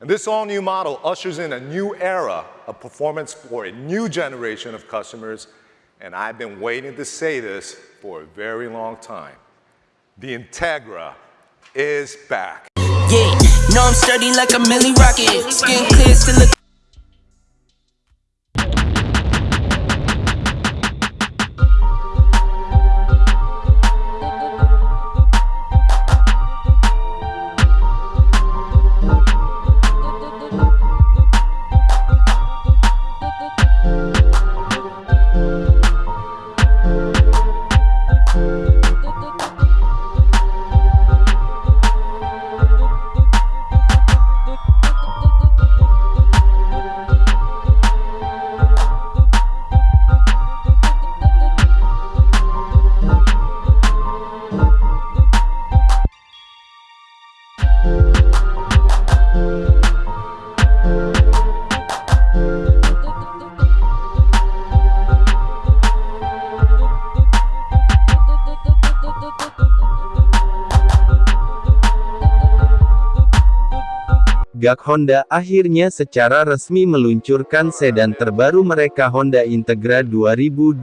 And this all-new model ushers in a new era of performance for a new generation of customers, and I've been waiting to say this for a very long time. The Integra is back. Yeah, know I'm sturdy like a milli rocket. Skin clear, still look. Gak Honda akhirnya secara resmi meluncurkan sedan terbaru mereka Honda Integra 2022.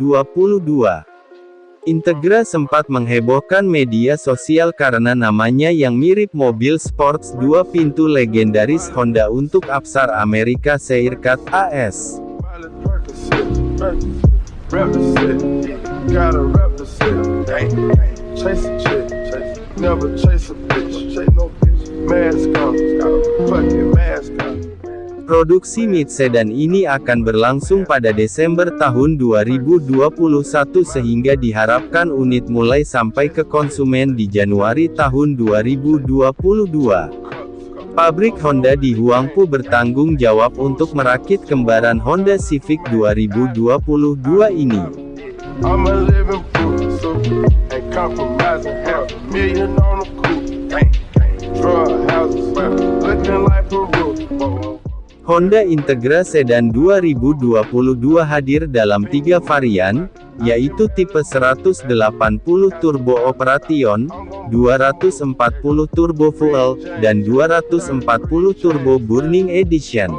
Integra sempat menghebohkan media sosial karena namanya yang mirip mobil sports dua pintu legendaris Honda untuk Apsar Amerika Serikat AS. Produksi mid sedan ini akan berlangsung pada Desember tahun 2021 sehingga diharapkan unit mulai sampai ke konsumen di Januari tahun 2022. Pabrik Honda di Huangpu bertanggung jawab untuk merakit kembaran Honda Civic 2022 ini. I'm a living so compromising million on. Honda Integra Sedan 2022 hadir dalam tiga varian, yaitu tipe 180 Turbo Operation, 240 Turbo Fuel, dan 240 Turbo Burning Edition.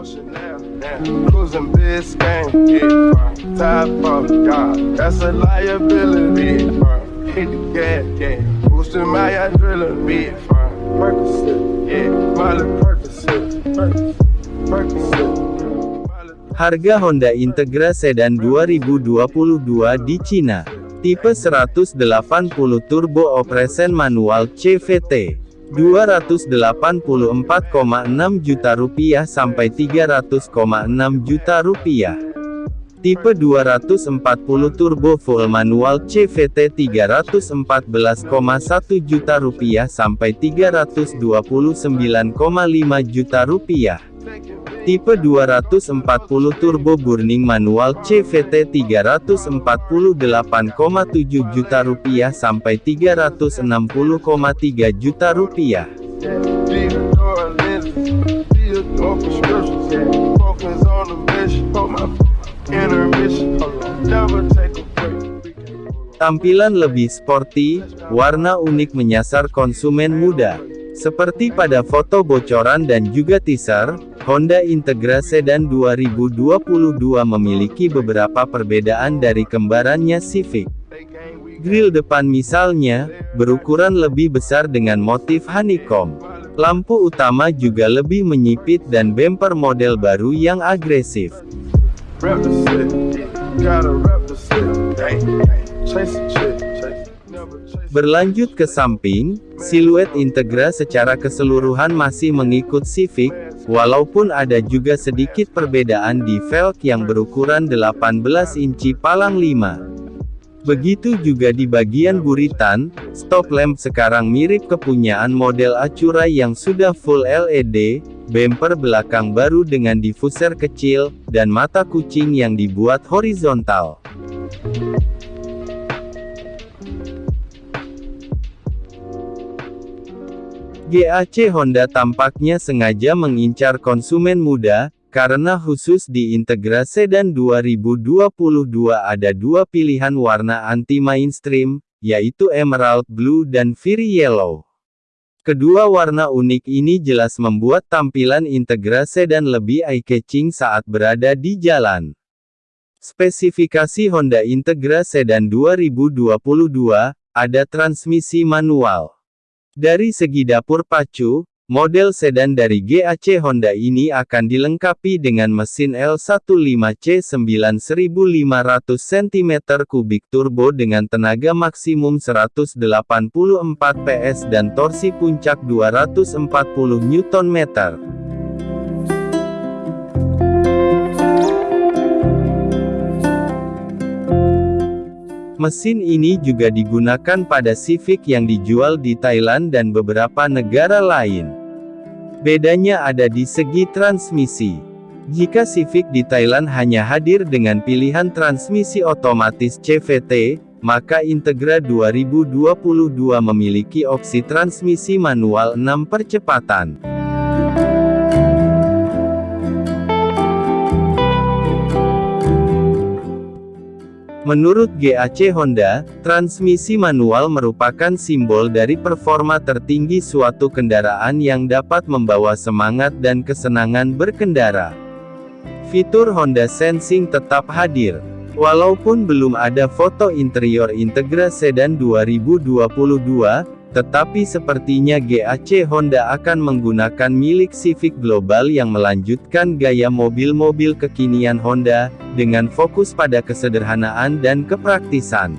Harga Honda Integra Sedan 2022 di Cina. Tipe 180 Turbo Operation Manual CVT. 284,6 juta rupiah sampai 300,6 juta rupiah. Tipe 240 Turbo Full Manual CVT 314,1 juta rupiah sampai 329,5 juta rupiah. Tipe 240 Turbo Burning Manual CVT 348,7 juta rupiah sampai 360,3 juta rupiah. Tampilan lebih sporty, warna unik menyasar konsumen muda. Seperti pada foto bocoran dan juga teaser, Honda Integra Sedan 2022 memiliki beberapa perbedaan dari kembarannya Civic. Grill depan misalnya, berukuran lebih besar dengan motif honeycomb. Lampu utama juga lebih menyipit dan bumper model baru yang agresif. Berlanjut ke samping, siluet Integra secara keseluruhan masih mengikut Civic, walaupun ada juga sedikit perbedaan di velg yang berukuran 18 inci palang 5. Begitu juga di bagian buritan, stop lamp sekarang mirip kepunyaan model Acura yang sudah full LED, bumper belakang baru dengan diffuser kecil, dan mata kucing yang dibuat horizontal. GAC Honda tampaknya sengaja mengincar konsumen muda, karena khusus di Integra Sedan 2022 ada dua pilihan warna anti-mainstream, yaitu Emerald Blue dan Fury Yellow. Kedua warna unik ini jelas membuat tampilan Integra sedan lebih eye-catching saat berada di jalan. Spesifikasi Honda Integra Sedan 2022, ada transmisi manual. Dari segi dapur pacu, model sedan dari GAC Honda ini akan dilengkapi dengan mesin L15C 9500 cm3 turbo dengan tenaga maksimum 184 PS dan torsi puncak 240 Nm. Mesin ini juga digunakan pada Civic yang dijual di Thailand dan beberapa negara lain. Bedanya ada di segi transmisi. Jika Civic di Thailand hanya hadir dengan pilihan transmisi otomatis CVT, maka Integra 2022 memiliki opsi transmisi manual 6 percepatan. Menurut GAC Honda, transmisi manual merupakan simbol dari performa tertinggi suatu kendaraan yang dapat membawa semangat dan kesenangan berkendara. Fitur Honda Sensing tetap hadir. Walaupun belum ada foto interior Integra Sedan 2022, tetapi sepertinya GAC Honda akan menggunakan milik Civic Global yang melanjutkan gaya mobil-mobil kekinian Honda, dengan fokus pada kesederhanaan dan kepraktisan.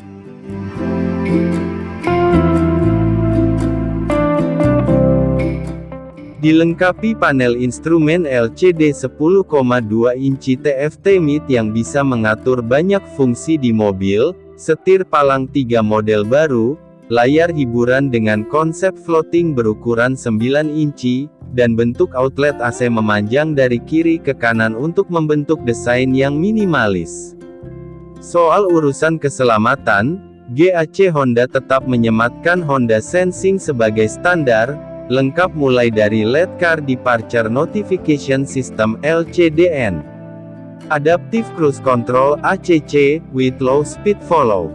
Dilengkapi panel instrumen LCD 10,2 inci TFT MID yang bisa mengatur banyak fungsi di mobil, setir palang 3 model baru, layar hiburan dengan konsep floating berukuran 9 inci, dan bentuk outlet AC memanjang dari kiri ke kanan untuk membentuk desain yang minimalis. Soal urusan keselamatan, GAC Honda tetap menyematkan Honda Sensing sebagai standar, lengkap mulai dari LED Car Departure Notification System LCDN, Adaptive Cruise Control ACC, with Low Speed Follow,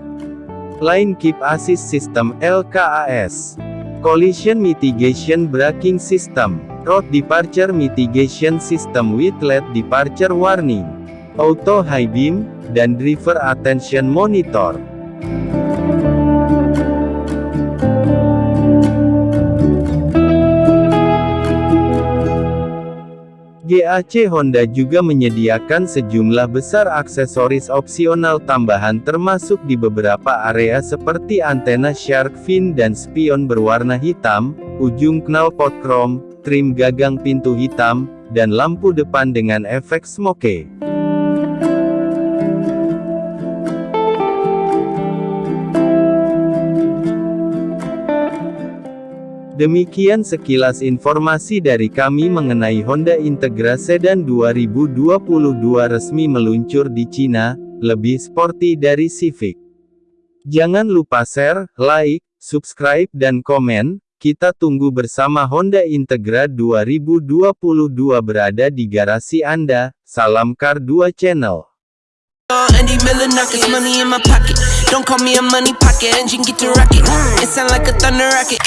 Line Keep Assist System LKAS. Collision Mitigation Braking System, Road Departure Mitigation System with LED Departure Warning, Auto High Beam, dan Driver Attention Monitor. GAC Honda juga menyediakan sejumlah besar aksesoris opsional tambahan termasuk di beberapa area seperti antena shark fin dan spion berwarna hitam, ujung knalpot krom, trim gagang pintu hitam, dan lampu depan dengan efek smoke. Demikian sekilas informasi dari kami mengenai Honda Integra Sedan 2022 resmi meluncur di Cina, lebih sporty dari Civic. Jangan lupa share, like, subscribe dan komen, kita tunggu bersama Honda Integra 2022 berada di garasi Anda, salam Car 2 Channel. Andy Miller knockers, money in my pocket. Don't call me a money pocket. Engine get to rocket. It sound like a thunder rocket.